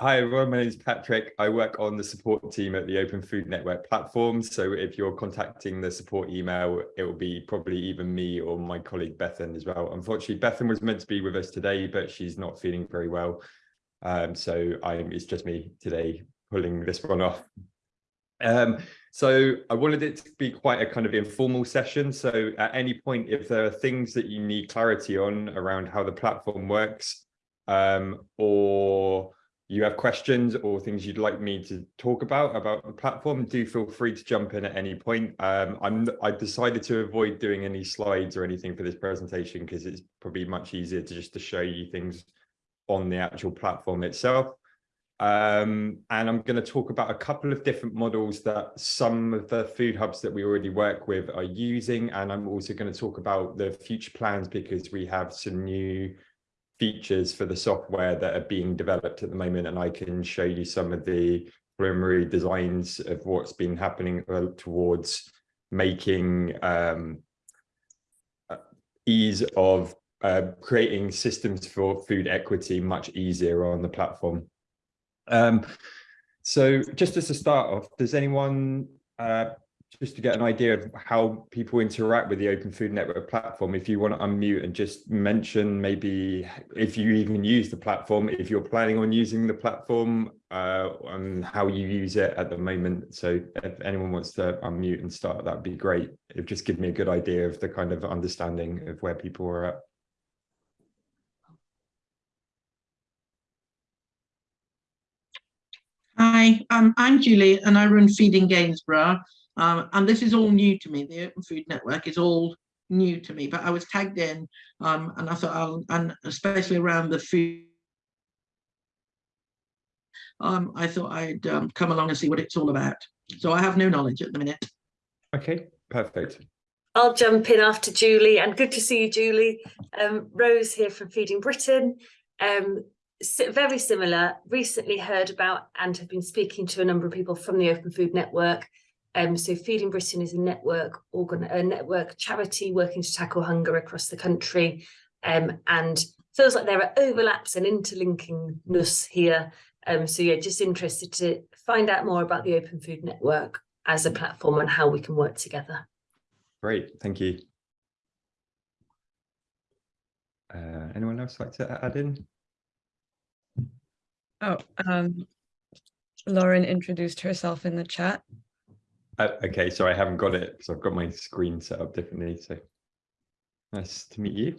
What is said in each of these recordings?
Hi everyone, my name is Patrick. I work on the support team at the Open Food Network platform. So if you're contacting the support email, it will be probably either me or my colleague Bethan as well. Unfortunately, Bethan was meant to be with us today, but she's not feeling very well. Um, so I'm, it's just me today pulling this one off. Um, so I wanted it to be quite a kind of informal session. So at any point, if there are things that you need clarity on around how the platform works, um, or you have questions or things you'd like me to talk about about the platform, do feel free to jump in at any point. Um, I'm I decided to avoid doing any slides or anything for this presentation because it's probably much easier to just to show you things on the actual platform itself. Um, and I'm going to talk about a couple of different models that some of the food hubs that we already work with are using. And I'm also going to talk about the future plans because we have some new features for the software that are being developed at the moment and I can show you some of the preliminary designs of what's been happening uh, towards making um, uh, ease of uh, creating systems for food equity much easier on the platform. Um, so just as a start off, does anyone uh, just to get an idea of how people interact with the Open Food Network platform, if you want to unmute and just mention maybe if you even use the platform, if you're planning on using the platform uh, and how you use it at the moment. So if anyone wants to unmute and start, that'd be great. It just give me a good idea of the kind of understanding of where people are at. Hi, um, I'm Julie and I run Feeding Gainsborough. Um, and this is all new to me. The Open Food Network is all new to me, but I was tagged in um, and I thought, I'll, and especially around the food, um, I thought I'd um, come along and see what it's all about. So I have no knowledge at the minute. Okay, perfect. I'll jump in after Julie and good to see you, Julie. Um, Rose here from Feeding Britain. Um, very similar, recently heard about and have been speaking to a number of people from the Open Food Network um, so Feeding Britain is a network organ a network charity working to tackle hunger across the country um, and feels like there are overlaps and interlinkingness here. Um, so yeah, just interested to find out more about the Open Food Network as a platform and how we can work together. Great, thank you. Uh, anyone else like to add in? Oh, um, Lauren introduced herself in the chat. Uh, okay, so I haven't got it because I've got my screen set up differently. So nice to meet you.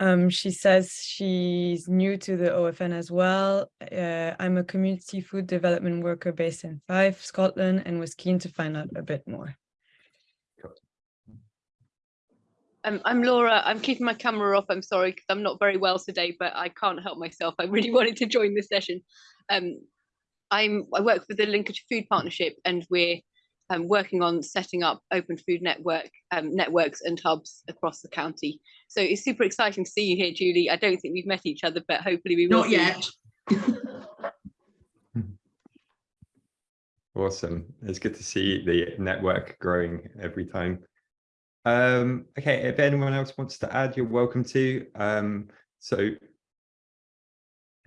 Um, she says she's new to the OFN as well. Uh, I'm a community food development worker based in Fife, Scotland, and was keen to find out a bit more. Um, I'm Laura. I'm keeping my camera off. I'm sorry because I'm not very well today, but I can't help myself. I really wanted to join this session. Um, I'm I work for the Lincolnshire Food Partnership, and we're um, working on setting up open food network um, networks and hubs across the county. So it's super exciting to see you here, Julie. I don't think we've met each other, but hopefully we will. Not yet. awesome. It's good to see the network growing every time. Um, okay, if anyone else wants to add, you're welcome to. Um, so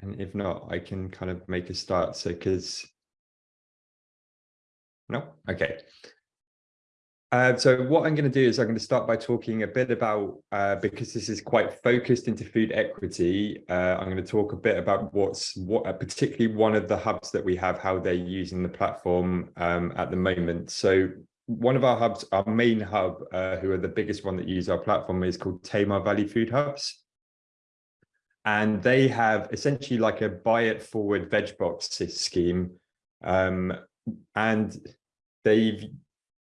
and if not, I can kind of make a start. So because no, okay. Uh, so what I'm going to do is I'm going to start by talking a bit about, uh, because this is quite focused into food equity, uh, I'm going to talk a bit about what's, what uh, particularly one of the hubs that we have, how they're using the platform um, at the moment. So one of our hubs, our main hub, uh, who are the biggest one that use our platform is called Tamar Valley Food Hubs and they have essentially like a buy it forward veg box scheme. Um, and they've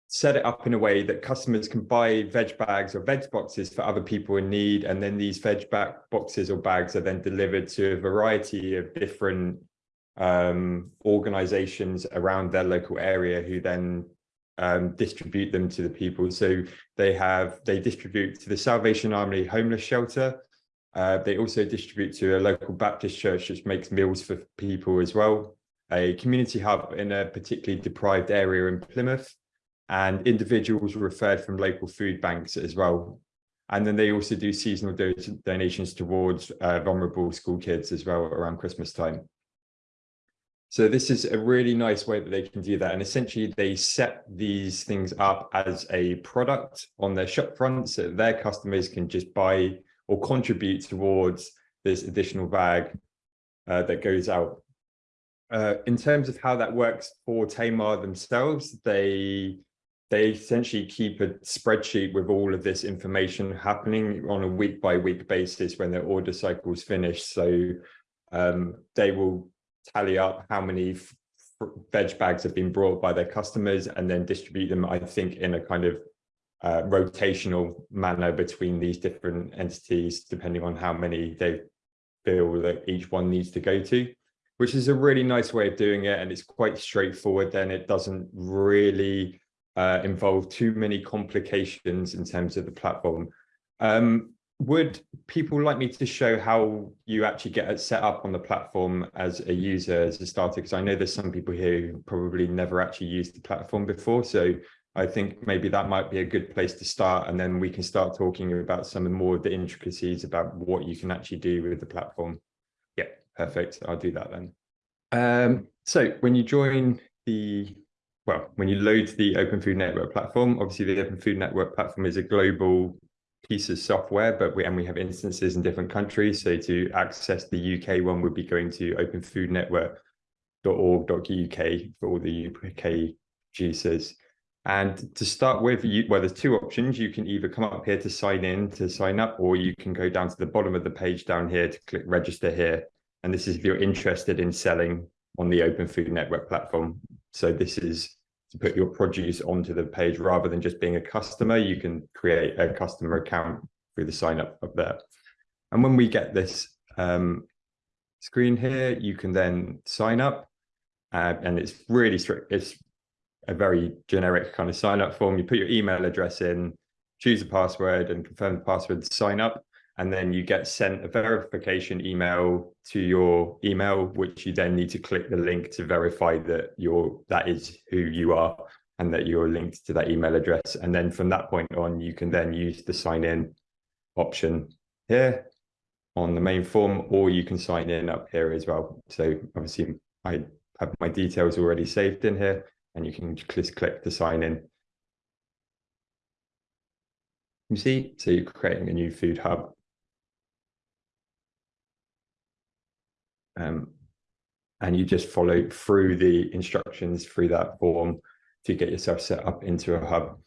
set it up in a way that customers can buy veg bags or veg boxes for other people in need. And then these veg bag boxes or bags are then delivered to a variety of different um, organizations around their local area who then um, distribute them to the people. So they have they distribute to the Salvation Army homeless shelter uh, they also distribute to a local Baptist church which makes meals for people as well, a community hub in a particularly deprived area in Plymouth, and individuals referred from local food banks as well. And then they also do seasonal do donations towards uh, vulnerable school kids as well around Christmas time. So this is a really nice way that they can do that. And essentially they set these things up as a product on their shop front so their customers can just buy or contribute towards this additional bag uh, that goes out. Uh, in terms of how that works for Tamar themselves, they they essentially keep a spreadsheet with all of this information happening on a week by week basis when their order cycles finish. So um, they will tally up how many veg bags have been brought by their customers and then distribute them, I think, in a kind of uh, rotational manner between these different entities, depending on how many they feel that each one needs to go to, which is a really nice way of doing it. And it's quite straightforward. Then it doesn't really uh, involve too many complications in terms of the platform. Um, would people like me to show how you actually get it set up on the platform as a user, as a starter? Because I know there's some people here who probably never actually used the platform before. So I think maybe that might be a good place to start. And then we can start talking about some of more of the intricacies about what you can actually do with the platform. Yeah, perfect. I'll do that then. Um, so when you join the, well, when you load the Open Food Network platform, obviously the Open Food Network platform is a global piece of software, but we and we have instances in different countries. So to access the UK one would be going to openfoodnetwork.org.uk for all the UK producers. And to start with, you, well, there's two options. You can either come up here to sign in, to sign up, or you can go down to the bottom of the page down here to click register here. And this is if you're interested in selling on the Open Food Network platform. So this is to put your produce onto the page rather than just being a customer, you can create a customer account through the sign up up there. And when we get this um, screen here, you can then sign up uh, and it's really strict. It's a very generic kind of sign up form. You put your email address in, choose a password and confirm the password to sign up and then you get sent a verification email to your email, which you then need to click the link to verify that you're that is who you are and that you're linked to that email address. And then from that point on, you can then use the sign in option here on the main form, or you can sign in up here as well. So obviously I have my details already saved in here and you can just click to sign in. You see, so you're creating a new food hub um, and you just follow through the instructions through that form to get yourself set up into a hub.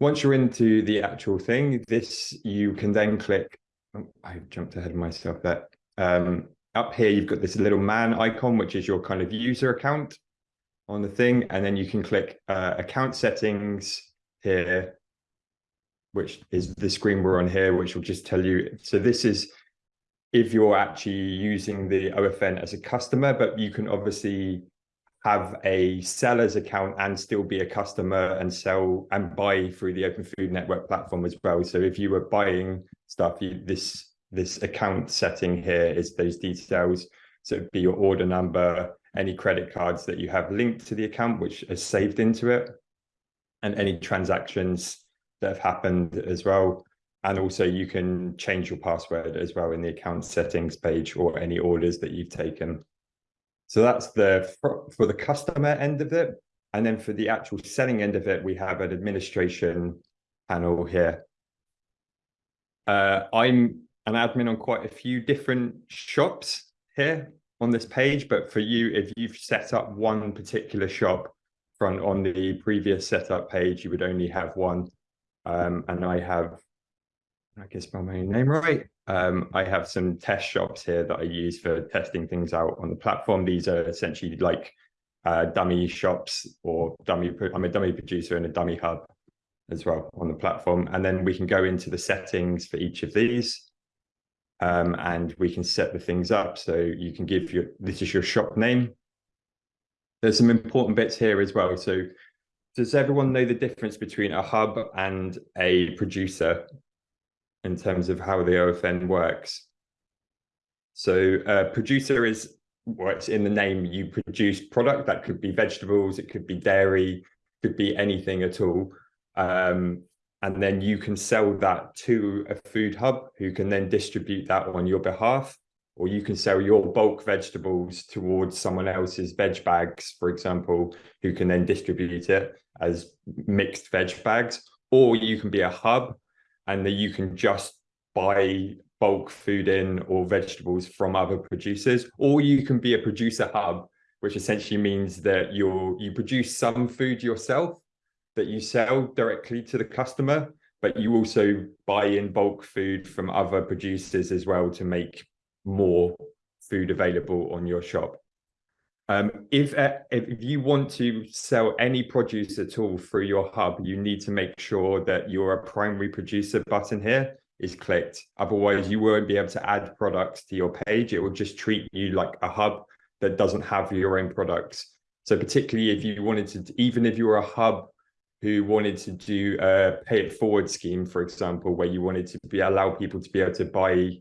Once you're into the actual thing, this you can then click. Oh, I jumped ahead of myself there. Um, up here, you've got this little man icon, which is your kind of user account on the thing. And then you can click uh, account settings here, which is the screen we're on here, which will just tell you. So this is if you're actually using the OFN as a customer, but you can obviously have a seller's account and still be a customer and sell and buy through the Open Food Network platform as well. So if you were buying stuff, you, this this account setting here is those details. So it'd be your order number, any credit cards that you have linked to the account, which is saved into it, and any transactions that have happened as well. And also you can change your password as well in the account settings page or any orders that you've taken. So that's the for, for the customer end of it. And then for the actual selling end of it, we have an administration panel here. Uh, I'm an admin on quite a few different shops here on this page, but for you, if you've set up one particular shop front on the previous setup page, you would only have one. Um, and I have I spell my name right. Um, I have some test shops here that I use for testing things out on the platform. These are essentially like uh, dummy shops or dummy, I'm a dummy producer and a dummy hub as well on the platform. And then we can go into the settings for each of these um, and we can set the things up. So you can give your, this is your shop name. There's some important bits here as well. So does everyone know the difference between a hub and a producer? in terms of how the OFN works. So uh, producer is what's in the name, you produce product that could be vegetables, it could be dairy, could be anything at all. Um, and then you can sell that to a food hub who can then distribute that on your behalf. Or you can sell your bulk vegetables towards someone else's veg bags for example who can then distribute it as mixed veg bags. Or you can be a hub and that you can just buy bulk food in or vegetables from other producers. Or you can be a producer hub which essentially means that you're you produce some food yourself that you sell directly to the customer, but you also buy in bulk food from other producers as well to make more food available on your shop. Um, if, uh, if you want to sell any produce at all through your hub, you need to make sure that your primary producer button here is clicked. Otherwise, you won't be able to add products to your page. It will just treat you like a hub that doesn't have your own products. So particularly if you wanted to, even if you're a hub who wanted to do a pay it forward scheme, for example, where you wanted to be allow people to be able to buy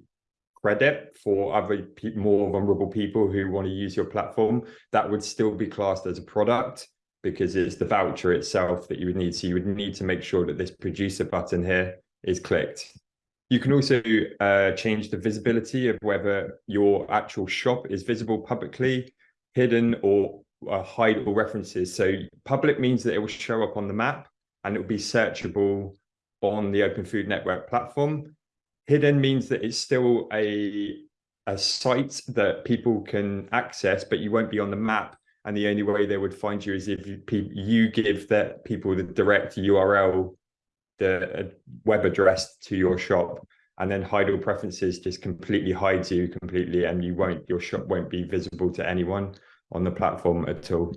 credit for other more vulnerable people who want to use your platform, that would still be classed as a product because it's the voucher itself that you would need. So you would need to make sure that this producer button here is clicked. You can also uh, change the visibility of whether your actual shop is visible publicly, hidden, or uh, hide all references. So public means that it will show up on the map and it will be searchable on the Open Food Network platform. Hidden means that it's still a, a site that people can access, but you won't be on the map. And the only way they would find you is if you, you give that people the direct URL, the web address to your shop and then hide all preferences just completely hides you completely and you won't your shop won't be visible to anyone on the platform at all.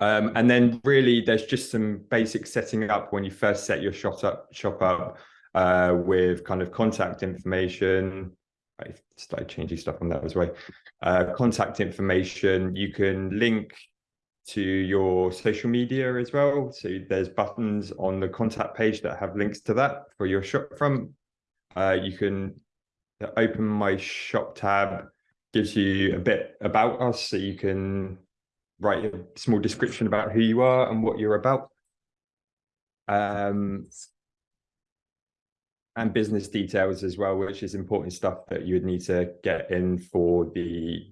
Um, and then really there's just some basic setting up when you first set your shop up, shop up uh, with kind of contact information. I started changing stuff on that as well. Uh, contact information, you can link to your social media as well. So there's buttons on the contact page that have links to that for your shop from. Uh, you can open my shop tab gives you a bit about us so you can write a small description about who you are and what you're about. Um, and business details as well, which is important stuff that you would need to get in for the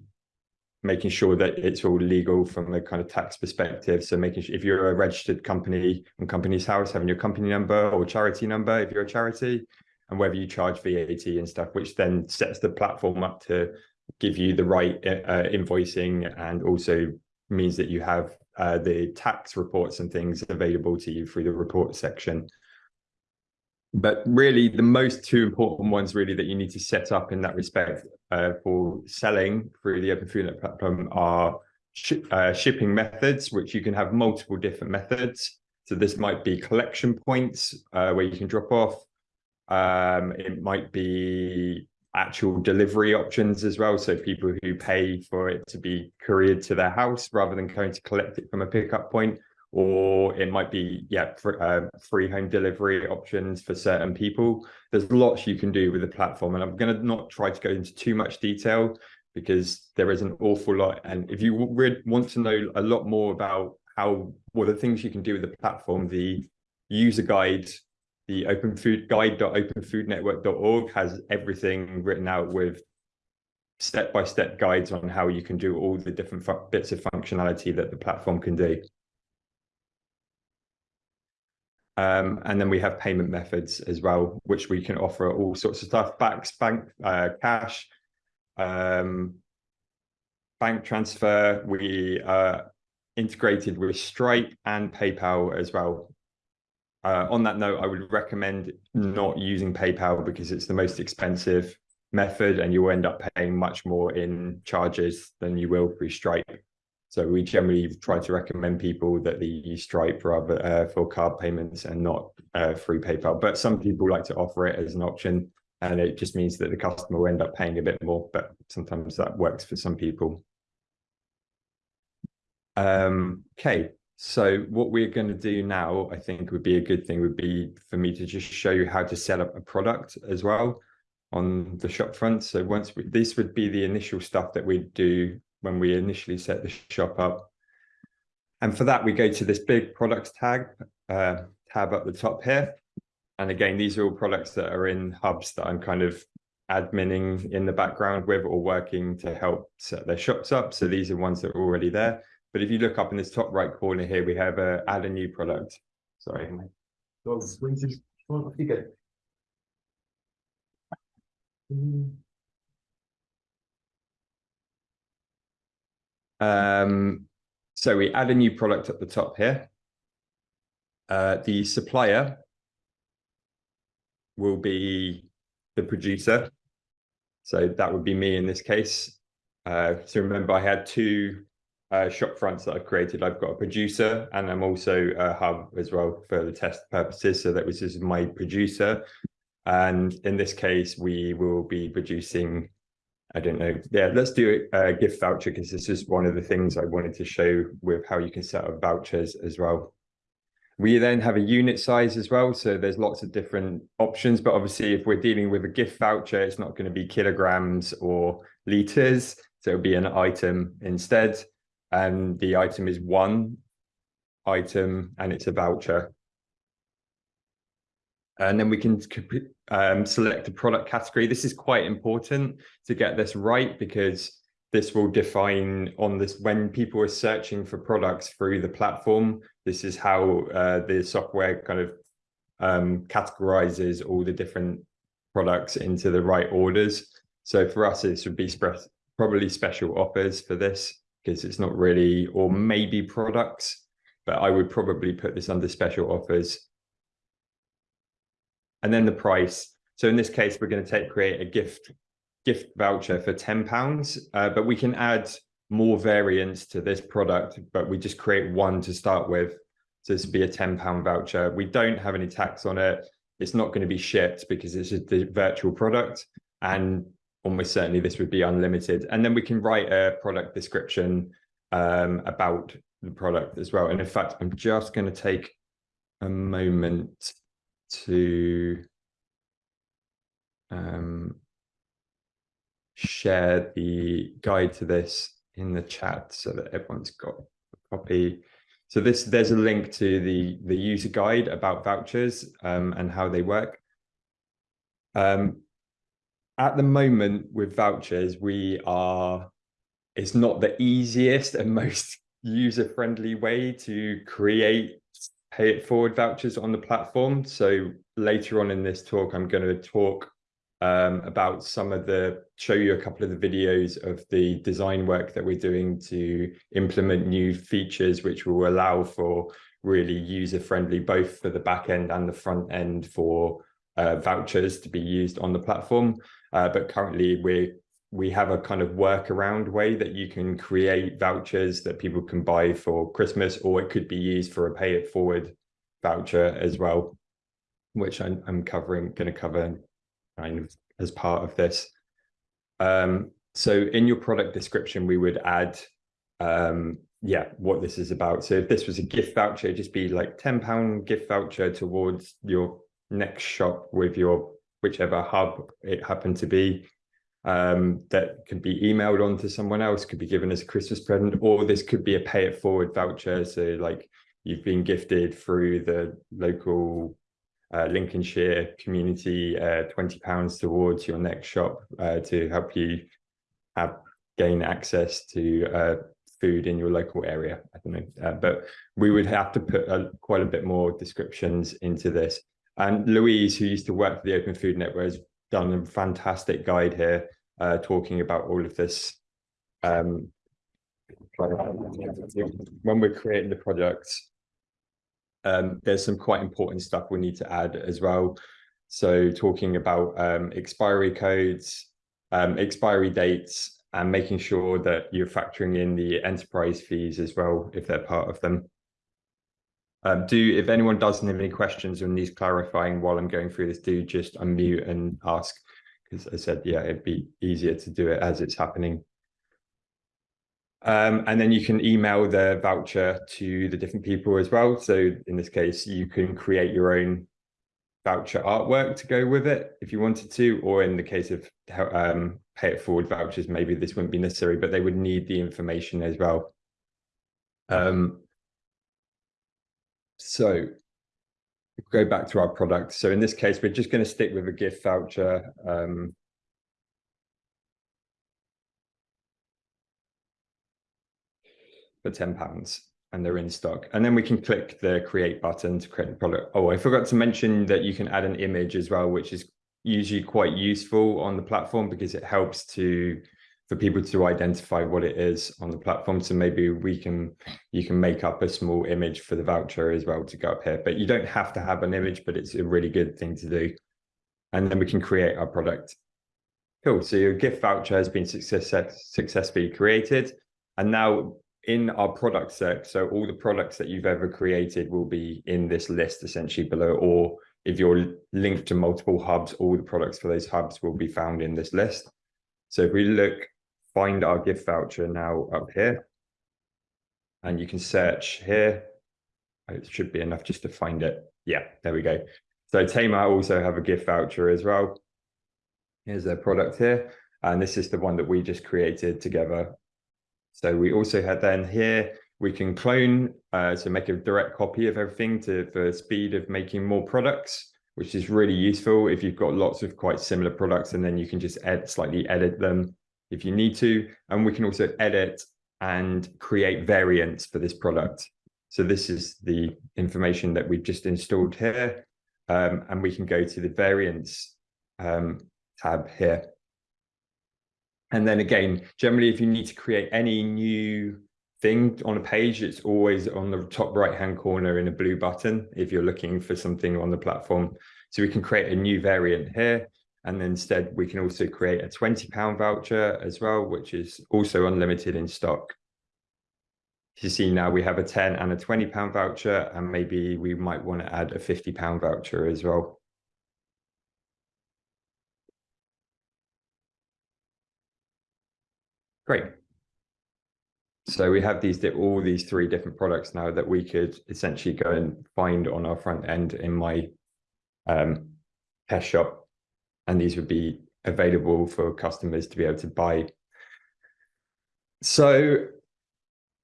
making sure that it's all legal from a kind of tax perspective. So making sure if you're a registered company on Companies House, having your company number or charity number if you're a charity, and whether you charge VAT and stuff, which then sets the platform up to give you the right uh, invoicing and also means that you have uh, the tax reports and things available to you through the report section. But really, the most two important ones really that you need to set up in that respect uh, for selling through the Open Food platform are sh uh, shipping methods, which you can have multiple different methods. So this might be collection points uh, where you can drop off. Um, it might be actual delivery options as well. So people who pay for it to be couriered to their house rather than going to collect it from a pickup point, or it might be yeah for, uh, free home delivery options for certain people. There's lots you can do with the platform, and I'm going to not try to go into too much detail because there is an awful lot. And if you want to know a lot more about how what are the things you can do with the platform, the user guide the open food guide.openfoodnetwork.org has everything written out with step-by-step -step guides on how you can do all the different bits of functionality that the platform can do. Um, and then we have payment methods as well, which we can offer all sorts of stuff, backs, bank, uh, cash, um, bank transfer. We are integrated with Stripe and PayPal as well. Uh, on that note, I would recommend not using PayPal because it's the most expensive method and you will end up paying much more in charges than you will through Stripe. So we generally try to recommend people that they use Stripe rather uh, for card payments and not uh, through PayPal. But some people like to offer it as an option and it just means that the customer will end up paying a bit more, but sometimes that works for some people. Um, okay, so what we're going to do now, I think would be a good thing would be for me to just show you how to set up a product as well on the shop front. So once we, this would be the initial stuff that we do when we initially set the shop up. And for that, we go to this big products tag uh, tab at the top here. And again, these are all products that are in hubs that I'm kind of adminning in the background with or working to help set their shops up. So these are ones that are already there. But if you look up in this top right corner here, we have a add a new product. Sorry. my dog's squeezing. Off you go. Um, so we add a new product at the top here. Uh, the supplier will be the producer. So that would be me in this case. Uh, so remember, I had two uh, shop fronts that I've created. I've got a producer and I'm also a hub as well for the test purposes. So that was just my producer. And in this case, we will be producing, I don't know. Yeah, let's do a gift voucher because this is one of the things I wanted to show with how you can set up vouchers as well. We then have a unit size as well. So there's lots of different options, but obviously if we're dealing with a gift voucher, it's not going to be kilograms or liters. So it'll be an item instead. And the item is one item and it's a voucher. And then we can um, select a product category. This is quite important to get this right because this will define on this when people are searching for products through the platform. This is how uh, the software kind of um, categorizes all the different products into the right orders. So for us, this would be probably special offers for this because it's not really, or maybe products, but I would probably put this under special offers. And then the price. So in this case, we're going to take create a gift gift voucher for 10 pounds, uh, but we can add more variants to this product, but we just create one to start with. So this would be a 10 pound voucher. We don't have any tax on it. It's not going to be shipped because it's a virtual product. And almost certainly this would be unlimited. And then we can write a product description um, about the product as well. And in fact, I'm just going to take a moment to um, share the guide to this in the chat so that everyone's got a copy. So this there's a link to the the user guide about vouchers um, and how they work. Um, at the moment with vouchers, we are it's not the easiest and most user-friendly way to create pay it forward vouchers on the platform. So later on in this talk, I'm going to talk um, about some of the, show you a couple of the videos of the design work that we're doing to implement new features, which will allow for really user-friendly, both for the back end and the front end for uh, vouchers to be used on the platform. Uh, but currently we we have a kind of workaround way that you can create vouchers that people can buy for Christmas, or it could be used for a pay it forward voucher as well, which I'm, I'm covering, going to cover kind of as part of this. Um, so in your product description, we would add, um, yeah, what this is about. So if this was a gift voucher, just be like 10 pound gift voucher towards your next shop with your whichever hub it happened to be um, that could be emailed on to someone else, could be given as a Christmas present, or this could be a pay it forward voucher. So like you've been gifted through the local uh, Lincolnshire community, uh, 20 pounds towards your next shop uh, to help you have gain access to uh, food in your local area. I don't know, uh, but we would have to put a, quite a bit more descriptions into this. And Louise, who used to work for the Open Food Network, has done a fantastic guide here uh, talking about all of this. Um, when we're creating the products, um, there's some quite important stuff we need to add as well. So talking about um, expiry codes, um, expiry dates, and making sure that you're factoring in the enterprise fees as well, if they're part of them. Um, do if anyone doesn't have any questions or needs clarifying while I'm going through this, do just unmute and ask. Because I said, yeah, it'd be easier to do it as it's happening. Um, and then you can email the voucher to the different people as well. So in this case, you can create your own voucher artwork to go with it if you wanted to, or in the case of um, pay it forward vouchers, maybe this wouldn't be necessary, but they would need the information as well. Um, so go back to our product. So in this case, we're just going to stick with a gift voucher. Um, for 10 pounds and they're in stock. And then we can click the create button to create the product. Oh, I forgot to mention that you can add an image as well, which is usually quite useful on the platform because it helps to for people to identify what it is on the platform. So maybe we can you can make up a small image for the voucher as well to go up here. But you don't have to have an image, but it's a really good thing to do. And then we can create our product. Cool. So your gift voucher has been success, successfully created. And now in our product set, so all the products that you've ever created will be in this list essentially below, or if you're linked to multiple hubs, all the products for those hubs will be found in this list. So if we look, find our gift voucher now up here, and you can search here. It should be enough just to find it. Yeah, there we go. So Tamar also have a gift voucher as well. Here's their product here. And this is the one that we just created together so we also had then here, we can clone uh, to make a direct copy of everything to for speed of making more products, which is really useful if you've got lots of quite similar products and then you can just add slightly edit them if you need to. And we can also edit and create variants for this product. So this is the information that we've just installed here. Um, and we can go to the variants um, tab here. And then again, generally, if you need to create any new thing on a page, it's always on the top right hand corner in a blue button if you're looking for something on the platform. So we can create a new variant here. And instead, we can also create a 20 pound voucher as well, which is also unlimited in stock. You see now we have a 10 and a 20 pound voucher, and maybe we might want to add a 50 pound voucher as well. Great. So we have these all these three different products now that we could essentially go and find on our front end in my um, test shop, and these would be available for customers to be able to buy. So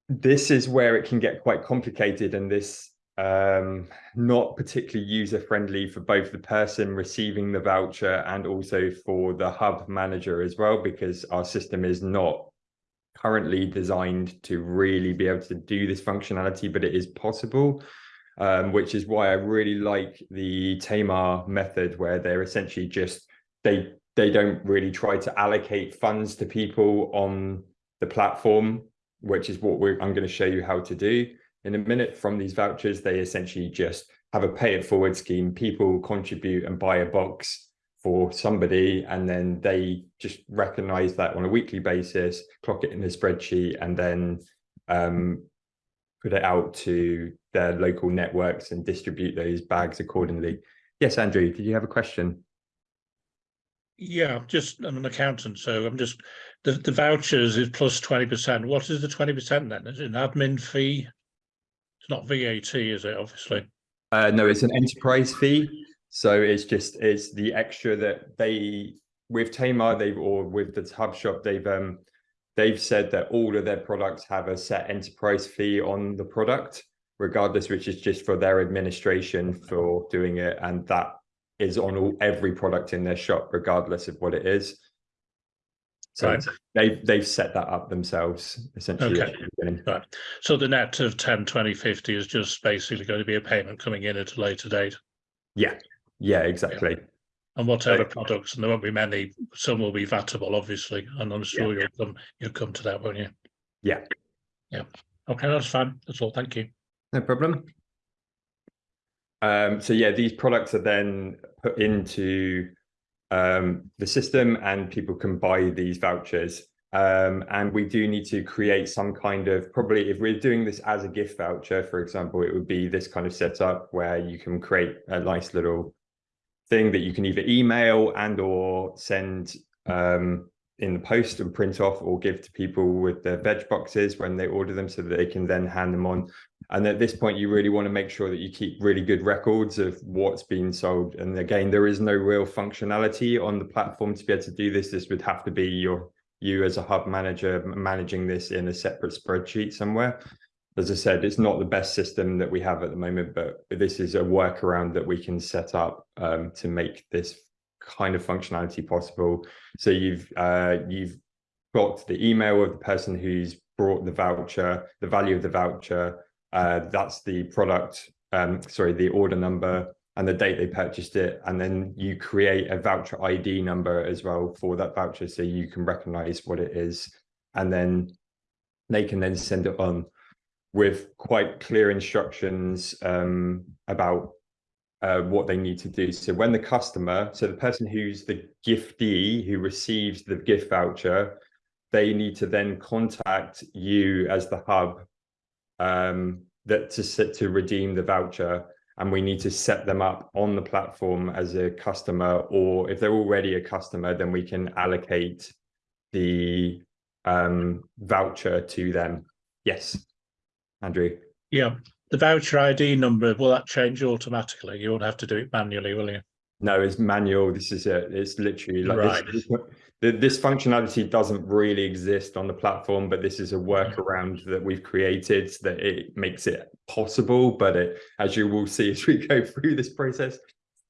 this is where it can get quite complicated, and this um, not particularly user friendly for both the person receiving the voucher and also for the hub manager as well, because our system is not currently designed to really be able to do this functionality, but it is possible. Um, which is why I really like the Tamar method, where they're essentially just they they don't really try to allocate funds to people on the platform, which is what I'm going to show you how to do in a minute from these vouchers, they essentially just have a pay it forward scheme. People contribute and buy a box for somebody, and then they just recognize that on a weekly basis, clock it in a spreadsheet, and then um, put it out to their local networks and distribute those bags accordingly. Yes, Andrew, did you have a question? Yeah, just I'm an accountant, so I'm just the, the vouchers is plus 20%. What is the 20% then? Is it an admin fee? It's not VAT, is it? Obviously. Uh, no, it's an enterprise fee. So it's just it's the extra that they with Tamar they've or with the Hub Shop they've um they've said that all of their products have a set enterprise fee on the product, regardless, which is just for their administration for doing it, and that is on all every product in their shop, regardless of what it is. So right. they've they've set that up themselves essentially. Okay. Right. So the net of 10, 20, 50 is just basically going to be a payment coming in at a later date. Yeah. Yeah, exactly. Yeah. And whatever right. products, and there won't be many, some will be vatable, obviously, and I'm sure yeah. you'll come you'll come to that, won't you? Yeah. Yeah. Okay, that's fine. That's all. Thank you. No problem. Um, so yeah, these products are then put into um, the system and people can buy these vouchers. Um, and we do need to create some kind of, probably if we're doing this as a gift voucher, for example, it would be this kind of setup where you can create a nice little thing that you can either email and or send um, in the post and print off or give to people with their veg boxes when they order them so that they can then hand them on. And at this point, you really want to make sure that you keep really good records of what's being sold. And again, there is no real functionality on the platform to be able to do this. This would have to be your you as a hub manager managing this in a separate spreadsheet somewhere. as I said, it's not the best system that we have at the moment, but this is a workaround that we can set up um, to make this kind of functionality possible. So you've uh, you've got the email of the person who's brought the voucher, the value of the voucher, uh, that's the product, um, sorry, the order number and the date they purchased it. And then you create a voucher ID number as well for that voucher so you can recognize what it is. And then they can then send it on with quite clear instructions um, about uh, what they need to do. So when the customer, so the person who's the giftee who receives the gift voucher, they need to then contact you as the hub um, that to set to redeem the voucher. And we need to set them up on the platform as a customer, or if they're already a customer, then we can allocate the um, voucher to them. Yes, Andrew. Yeah, the voucher ID number, will that change automatically? You won't have to do it manually, will you? No, it's manual. This is it. It's literally like Right. this, this, functionality doesn't really exist on the platform, but this is a workaround that we've created that it makes it possible. But it, as you will see as we go through this process,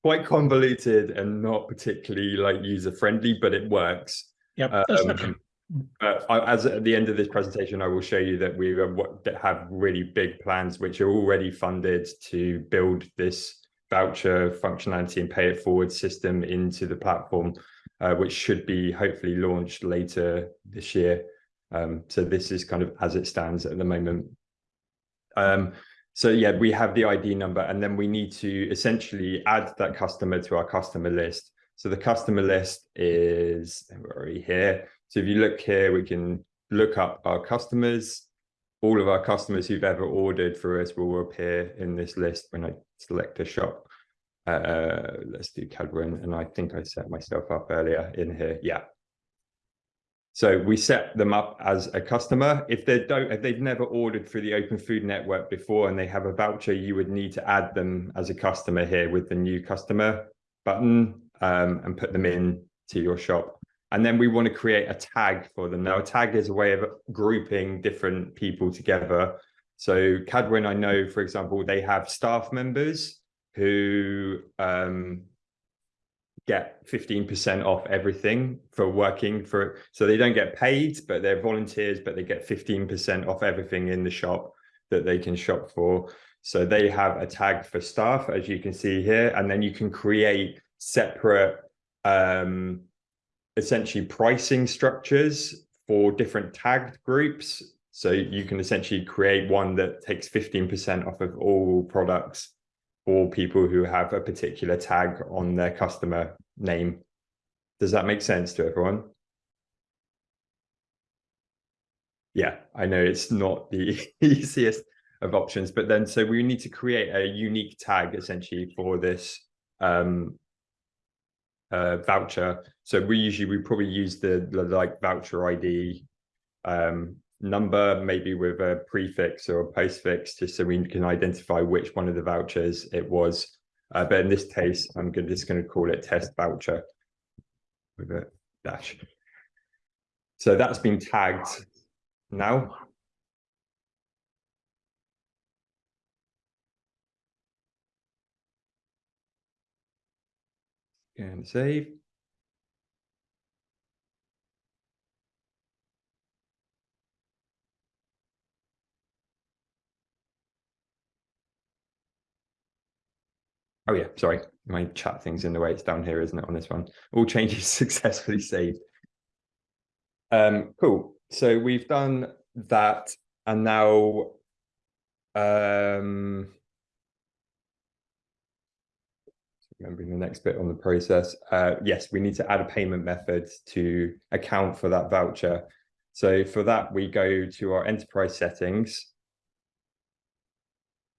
quite convoluted and not particularly like user friendly, but it works. Yep, Um, I- as at the end of this presentation, I will show you that we have really big plans which are already funded to build this voucher functionality and pay it forward system into the platform, uh, which should be hopefully launched later this year. Um, so this is kind of as it stands at the moment. Um, so yeah, we have the ID number and then we need to essentially add that customer to our customer list. So the customer list is already here. So if you look here, we can look up our customers. All of our customers who've ever ordered for us will appear in this list when I select a shop. Uh, let's do Cadwin, and I think I set myself up earlier in here. Yeah. So we set them up as a customer. If they don't, if they've never ordered through the Open Food Network before and they have a voucher, you would need to add them as a customer here with the new customer button um, and put them in to your shop. And then we want to create a tag for them. Now, a tag is a way of grouping different people together. So Cadwin, I know, for example, they have staff members who um, get 15% off everything for working for, it. so they don't get paid, but they're volunteers, but they get 15% off everything in the shop that they can shop for. So they have a tag for staff, as you can see here, and then you can create separate um, essentially pricing structures for different tagged groups. So you can essentially create one that takes 15% off of all products for people who have a particular tag on their customer name. Does that make sense to everyone? Yeah, I know it's not the easiest of options, but then so we need to create a unique tag essentially for this um, uh, voucher. So we usually we probably use the, the like voucher ID um, number, maybe with a prefix or a postfix, just so we can identify which one of the vouchers it was. Uh, but in this case, I'm gonna, just going to call it test voucher with a dash. So that's been tagged now. And save. Oh yeah, sorry, my chat thing's in the way. It's down here, isn't it, on this one? All changes successfully saved. Um, cool. So we've done that, and now, um, remembering the next bit on the process. Uh, yes, we need to add a payment method to account for that voucher. So for that, we go to our enterprise settings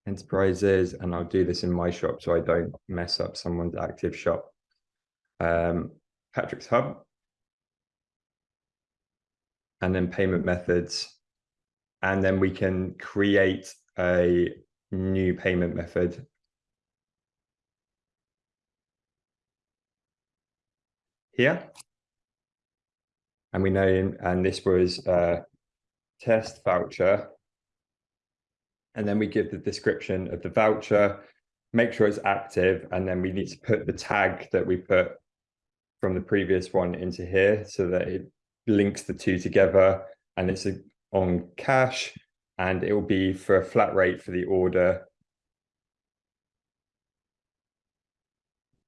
enterprises, and I'll do this in my shop so I don't mess up someone's active shop. Um, Patrick's Hub. And then payment methods. And then we can create a new payment method. Here. And we know, and this was uh, test voucher And then we give the description of the voucher, make sure it's active, and then we need to put the tag that we put from the previous one into here so that it links the two together and it's on cash and it will be for a flat rate for the order.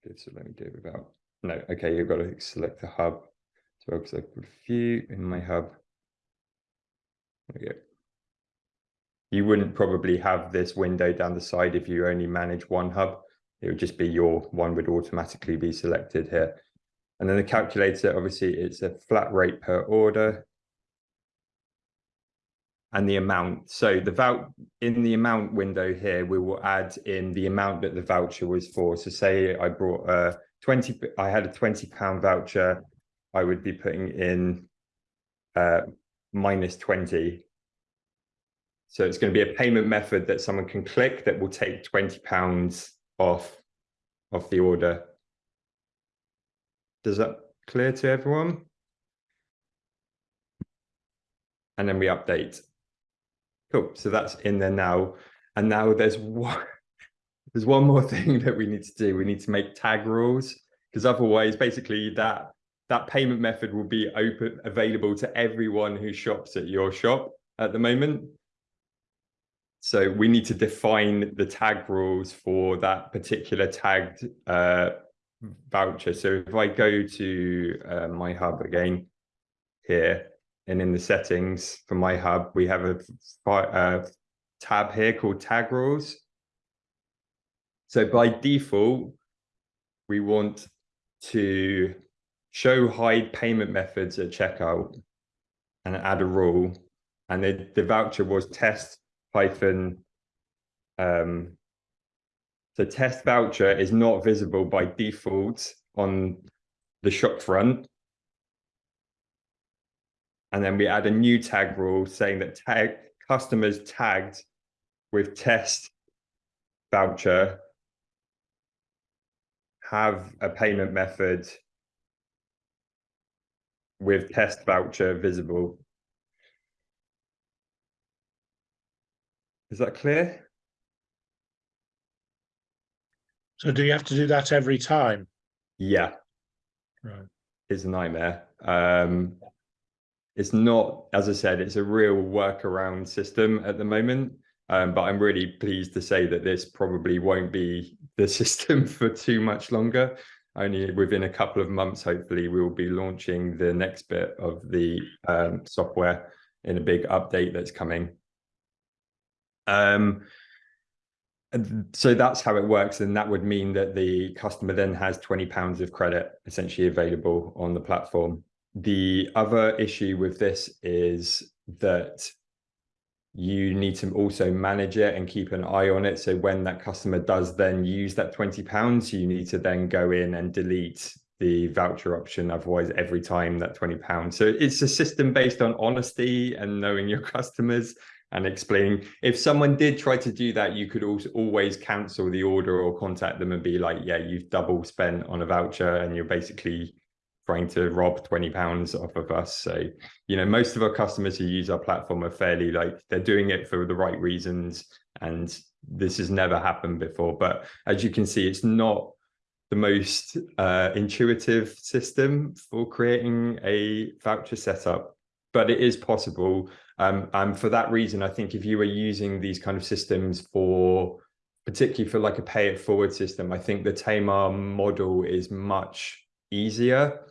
Okay, So let me do it without, no, okay, you've got to select the hub. So I've got a few in my hub. There we go. You wouldn't probably have this window down the side if you only manage one hub. It would just be your one would automatically be selected here. And then the calculator, obviously, it's a flat rate per order. And the amount, so the vout, in the amount window here, we will add in the amount that the voucher was for. So say I brought a twenty, I had a twenty pound voucher, I would be putting in uh minus twenty. So it's going to be a payment method that someone can click that will take twenty pounds off of the order. Does that clear to everyone? And then we update. Cool, so that's in there now. And now there's one, there's one more thing that we need to do. We need to make tag rules because otherwise basically that that payment method will be open available to everyone who shops at your shop at the moment. So we need to define the tag rules for that particular tagged uh, voucher. So if I go to uh, my hub again here, and in the settings for my hub, we have a fi- uh, tab here called tag rules. So by default, we want to show hide payment methods at checkout and add a rule. And the, the voucher was test hyphen um, so test voucher is not visible by default on the shop front. And then we add a new tag rule saying that tag customers tagged with test voucher have a payment method with test voucher visible. Is that clear? So do you have to do that every time? Yeah. Right. It's a nightmare. Um, it's not, as I said, it's a real workaround system at the moment. Um, but I'm really pleased to say that this probably won't be the system for too much longer. Only within a couple of months, hopefully, we will be launching the next bit of the um, software in a big update that's coming. Um, so that's how it works, and that would mean that the customer then has twenty pounds of credit essentially available on the platform. The other issue with this is that you need to also manage it and keep an eye on it. So when that customer does then use that twenty pounds, you need to then go in and delete the voucher option. Otherwise, every time that twenty pounds. So it's a system based on honesty and knowing your customers and explaining if someone did try to do that you could also always cancel the order or contact them and be like yeah you've double spent on a voucher and you're basically trying to rob 20 pounds off of us. So you know most of our customers who use our platform are fairly like they're doing it for the right reasons and this has never happened before. But as you can see it's not the most uh, intuitive system for creating a voucher setup but it is possible um, and for that reason, I think if you were using these kind of systems for, particularly for like a pay it forward system, I think the Tamar model is much easier.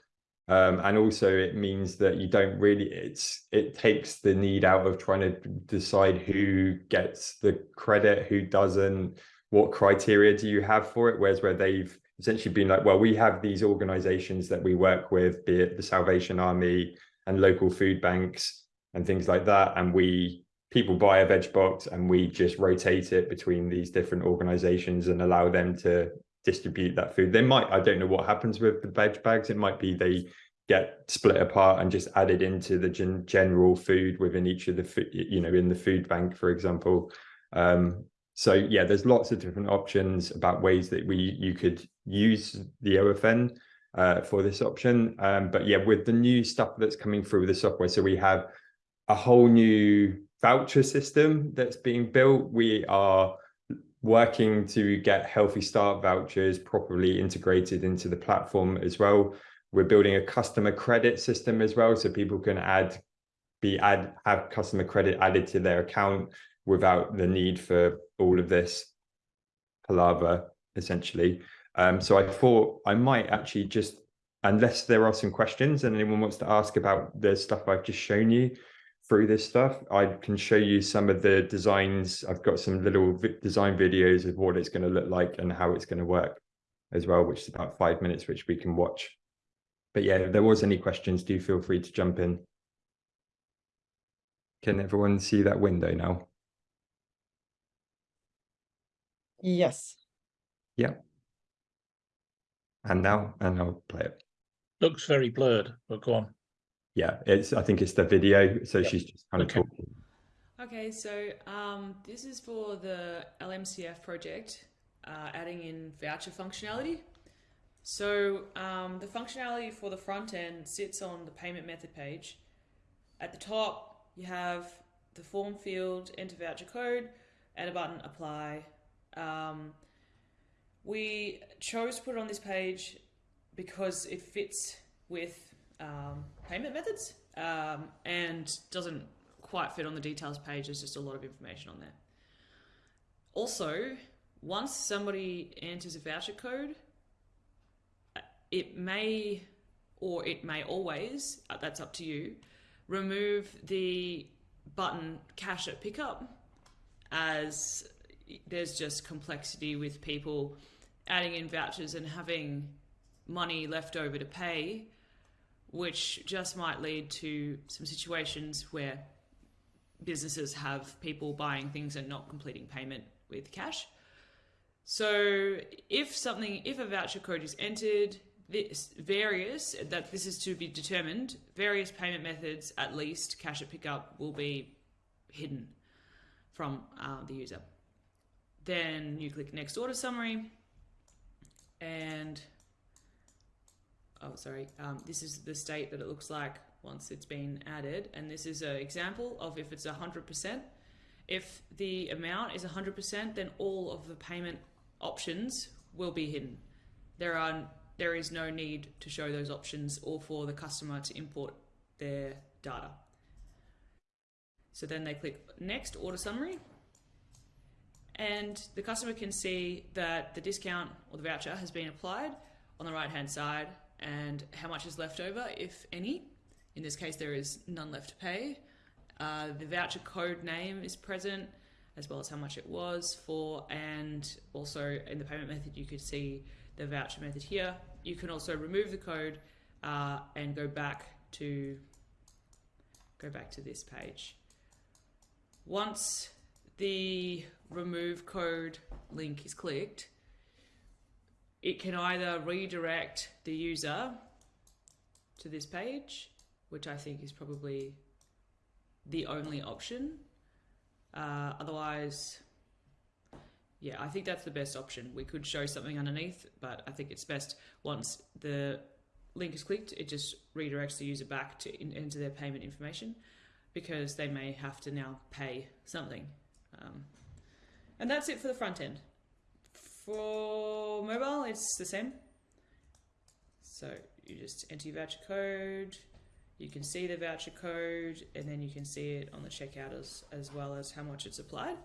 Um, and also it means that you don't really, it's, it takes the need out of trying to decide who gets the credit, who doesn't, what criteria do you have for it? Whereas where they've essentially been like, well, we have these organizations that we work with, be it the Salvation Army and local food banks, and things like that. And we people buy a veg box and we just rotate it between these different organizations and allow them to distribute that food. They might, I don't know what happens with the veg bags. It might be they get split apart and just added into the gen general food within each of the, you know, in the food bank, for example. Um, so yeah, there's lots of different options about ways that we you could use the OFN uh, for this option. Um, but yeah, with the new stuff that's coming through the software, so we have a whole new voucher system that's being built. We are working to get Healthy Start vouchers properly integrated into the platform as well. We're building a customer credit system as well, so people can add, be add, have customer credit added to their account without the need for all of this palaver, essentially. Um, so I thought I might actually just, unless there are some questions and anyone wants to ask about the stuff I've just shown you, through this stuff. I can show you some of the designs. I've got some little vi design videos of what it's going to look like and how it's going to work as well, which is about five minutes, which we can watch. But yeah, if there was any questions, do feel free to jump in. Can everyone see that window now? Yes. Yeah. And now, and I'll play it. Looks very blurred, but go on. Yeah, it's, I think it's the video. So she's just kind of Okay. talking. Okay, so um, this is for the LMCF project, uh, adding in voucher functionality. So um, the functionality for the front end sits on the payment method page. At the top, you have the form field, enter voucher code, and a button apply. Um, we chose to put it on this page because it fits with um, payment methods um, and doesn't quite fit on the details page. There's just a lot of information on there. Also, once somebody enters a voucher code, uh, it may or it may always, uh, that's up to you, remove the button cash at pickup as there's just complexity with people adding in vouchers and having money left over to pay, which just might lead to some situations where businesses have people buying things and not completing payment with cash. So if something, if a voucher code is entered, this various that this is to be determined, various payment methods, at least cash at pickup, will be hidden from uh, the user. Then you click next order summary, and oh sorry, um, this is the state that it looks like once it's been added, and this is an example of if it's hundred percent. If the amount is 100%, then all of the payment options will be hidden. There are there is no need to show those options or for the customer to import their data. So then they click next order summary and the customer can see that the discount or the voucher has been applied on the right hand side and how much is left over, if any. In this case, there is none left to pay. Uh, the voucher code name is present as well as how much it was for and also in the payment method you could see the voucher method here you can also remove the code uh, and go back to go back to this page once the remove code link is clicked it can either redirect the user to this page which I think is probably the only option. Uh, otherwise, yeah, I think that's the best option. We could show something underneath, but I think it's best once the link is clicked, it just redirects the user back to in, into their payment information because they may have to now pay something. Um, and that's it for the front end. For mobile, it's the same. So you just enter your voucher code, you can see the voucher code and then you can see it on the checkout as, as well as how much it's applied.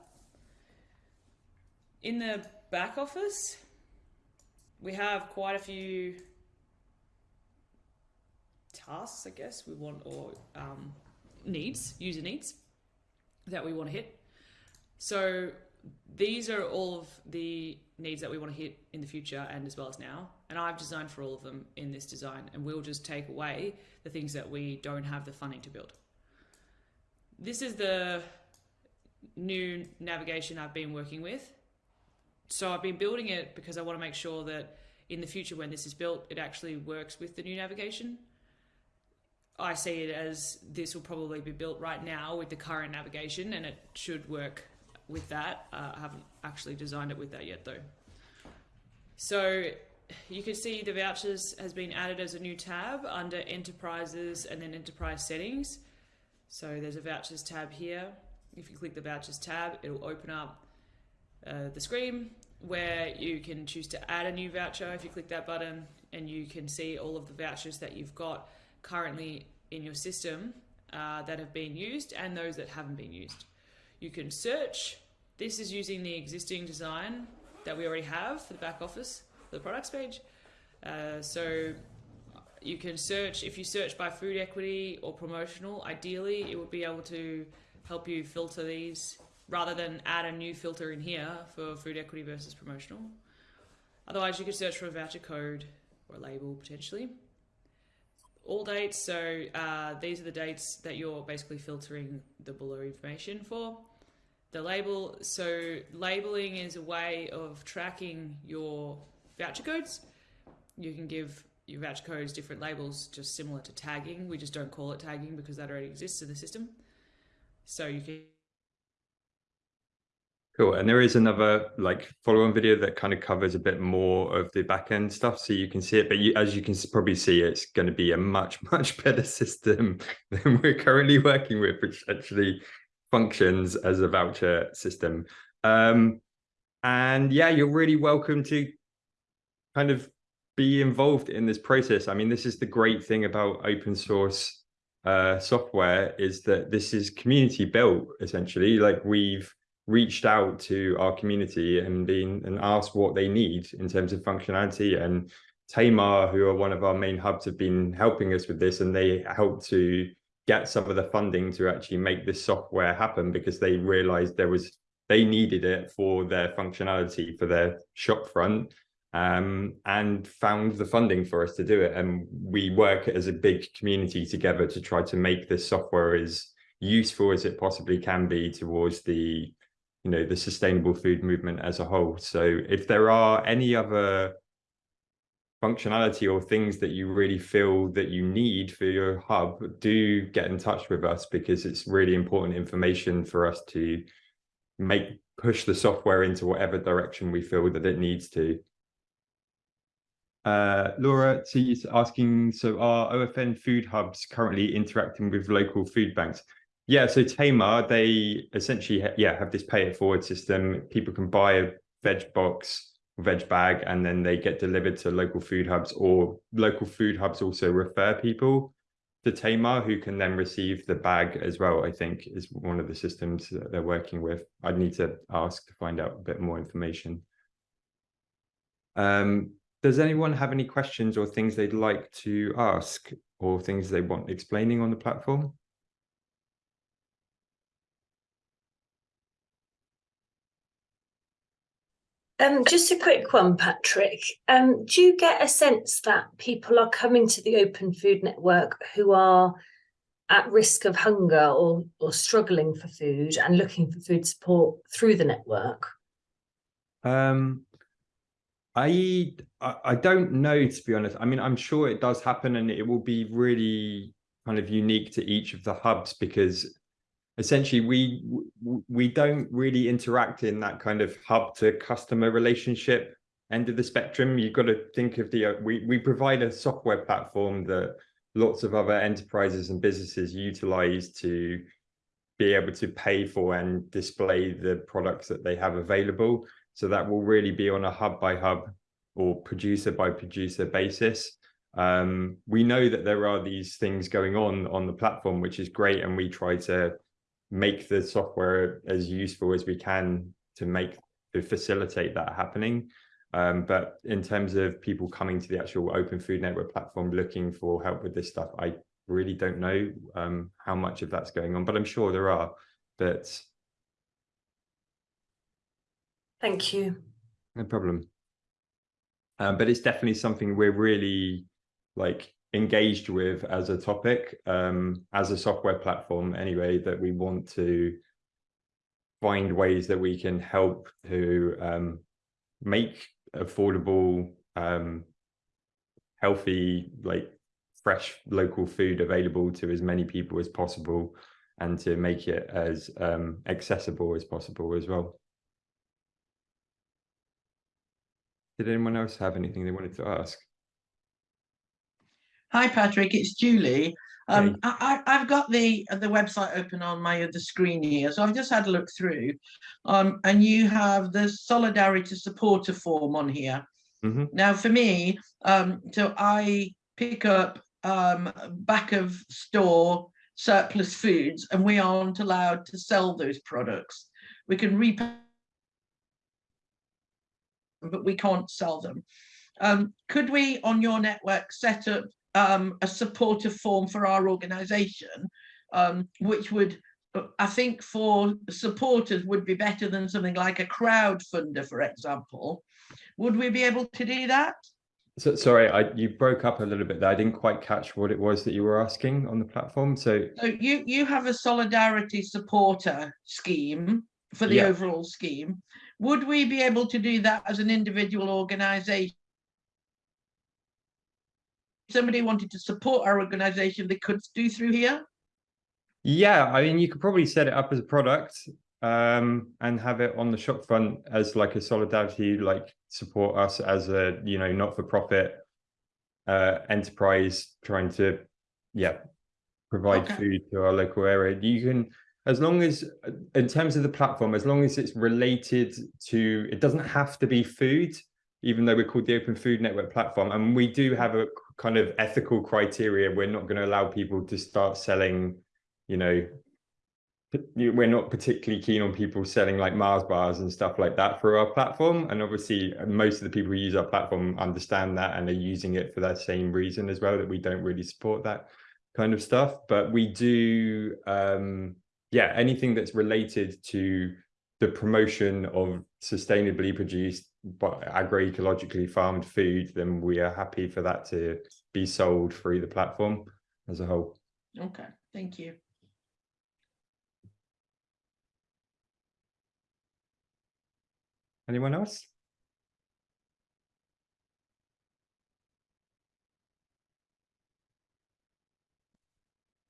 In the back office, we have quite a few tasks, I guess we want, or um, needs, user needs that we want to hit. So these are all of the needs that we want to hit in the future and as well as now. And I've designed for all of them in this design and we'll just take away the things that we don't have the funding to build. This is the new navigation I've been working with. So I've been building it because I want to make sure that in the future when this is built, it actually works with the new navigation. I see it as this will probably be built right now with the current navigation and it should work with that. Uh, I haven't actually designed it with that yet though. So you can see the vouchers has been added as a new tab under enterprises and then enterprise settings. So there's a vouchers tab here. if you click the vouchers tab, it'll open up uh, the screen where you can choose to add a new voucher if you click that button and you can see all of the vouchers that you've got currently in your system uh, that have been used and those that haven't been used. You can search. This is using the existing design that we already have for the back office, for the products page. Uh, so you can search, if you search by food equity or promotional, ideally it would be able to help you filter these rather than add a new filter in here for food equity versus promotional. Otherwise, you could search for a voucher code or a label potentially. All dates, so uh, these are the dates that you're basically filtering the below information for. The label, so labeling is a way of tracking your voucher codes. You can give your voucher codes different labels, just similar to tagging. We just don't call it tagging because that already exists in the system. So you can Cool. And there is another like follow-on video that kind of covers a bit more of the back end stuff, so you can see it. But you, as you can probably see, it's going to be a much much better system than we're currently working with, which actually functions as a voucher system. Um, and yeah, you're really welcome to kind of be involved in this process. I mean, this is the great thing about open source uh, software is that this is community built essentially. Like we've reached out to our community and been and asked what they need in terms of functionality and Tamar, who are one of our main hubs, have been helping us with this and they helped to get some of the funding to actually make this software happen because they realized there was they needed it for their functionality for their shop front um, and found the funding for us to do it. And we work as a big community together to try to make this software as useful as it possibly can be towards the you know the sustainable food movement as a whole so if there are any other functionality or things that you really feel that you need for your hub do get in touch with us because it's really important information for us to make push the software into whatever direction we feel that it needs to uh, Laura, she's asking, so are OFN food hubs currently interacting with local food banks? Yeah, so Tamar, they essentially, yeah, have this pay it forward system. People can buy a veg box, veg bag, and then they get delivered to local food hubs or local food hubs also refer people to Tamar who can then receive the bag as well, I think is one of the systems that they're working with. I'd need to ask to find out a bit more information. Um, does anyone have any questions or things they'd like to ask or things they want explaining on the platform? Um, just a quick one, Patrick. Um, do you get a sense that people are coming to the Open Food Network who are at risk of hunger or or struggling for food and looking for food support through the network? Um, I, I I don't know to be honest. I mean, I'm sure it does happen, and it will be really kind of unique to each of the hubs because essentially we we don't really interact in that kind of hub to customer relationship end of the spectrum. You've got to think of the uh, we we provide a software platform that lots of other enterprises and businesses utilize to be able to pay for and display the products that they have available. So that will really be on a hub by hub or producer by producer basis. Um, we know that there are these things going on on the platform, which is great, and we try to make the software as useful as we can to make to facilitate that happening. Um, but in terms of people coming to the actual Open Food Network platform looking for help with this stuff, I really don't know um, how much of that's going on, but I'm sure there are. But Thank you. no problem. Um, but it's definitely something we're really like engaged with as a topic, um, as a software platform anyway, that we want to find ways that we can help to um, make affordable, um, healthy, like fresh local food available to as many people as possible and to make it as um, accessible as possible as well. Did anyone else have anything they wanted to ask? Hi, Patrick. It's Julie. Um, I, I've got the, the website open on my other screen here, so I've just had a look through. Um, and you have the Solidarity Supporter form on here. Mhm. Now, for me, um, so I pick up, um, back of store surplus foods and we aren't allowed to sell those products. We can repack but we can't sell them. Um, could we, on your network, set up um, a supporter form for our organisation, um, which would, I think, for supporters would be better than something like a crowdfunder, for example. Would we be able to do that? So sorry, I you broke up a little bit there. I didn't quite catch what it was that you were asking on the platform. So So you you have a solidarity supporter scheme for the Yeah. overall scheme. Would we be able to do that as an individual organisation? Somebody wanted to support our organisation, they could do through here. yeah, I mean, you could probably set it up as a product um, and have it on the shop front as like a solidarity, like support us as a you know not for profit uh, enterprise trying to yeah provide Okay. food to our local area. You can as long as in terms of the platform, as long as it's related to it doesn't have to be food, even though we're called the Open Food Network platform, and we do have a kind of ethical criteria. We're not going to allow people to start selling, you know, we're not particularly keen on people selling like Mars bars and stuff like that for our platform. And obviously, most of the people who use our platform understand that and are using it for that same reason as well. That we don't really support that kind of stuff, but we do. um yeah, anything that's related to the promotion of sustainably produced but agroecologically farmed food, then we are happy for that to be sold through the platform as a whole. Okay, thank you. Anyone else?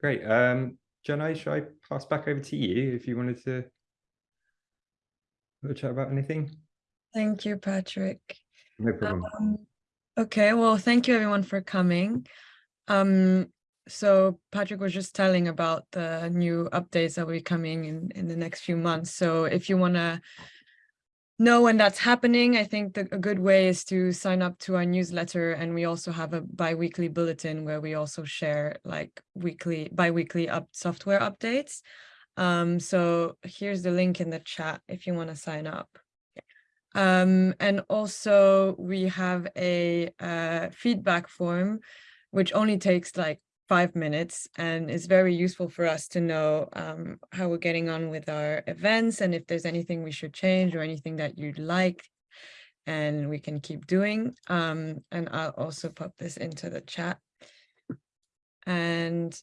Great. Um, Jenna, should I pass back over to you if you wanted to a chat about anything? Thank you, Patrick. No problem. Um, okay, well, thank you everyone for coming. Um, so Patrick was just telling about the new updates that will be coming in, in the next few months. So if you want to know when that's happening, I think the, a good way is to sign up to our newsletter. And we also have a bi-weekly bulletin where we also share like weekly, bi-weekly up software updates. Um, so here's the link in the chat if you want to sign up. Um, and also we have a uh, feedback form, which only takes like five minutes and is very useful for us to know um, how we're getting on with our events and if there's anything we should change or anything that you'd like and we can keep doing. Um, and I'll also pop this into the chat. And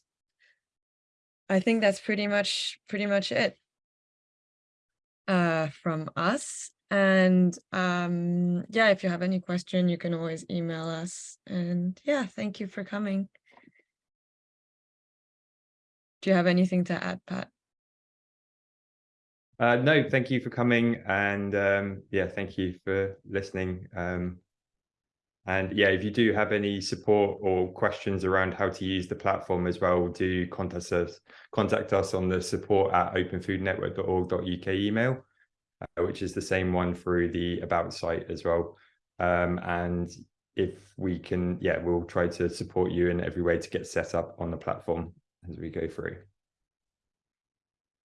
I think that's pretty much pretty much it uh, from us. And um, yeah, if you have any question, you can always email us. And yeah, thank you for coming. Do you have anything to add, Pat? Uh, no, thank you for coming, and um, yeah, thank you for listening. Um, and yeah, if you do have any support or questions around how to use the platform as well, do contact us. Contact us on the support at openfoodnetwork.org.uk email, uh, which is the same one through the about site as well. Um, and if we can, yeah, we'll try to support you in every way to get set up on the platform as we go through.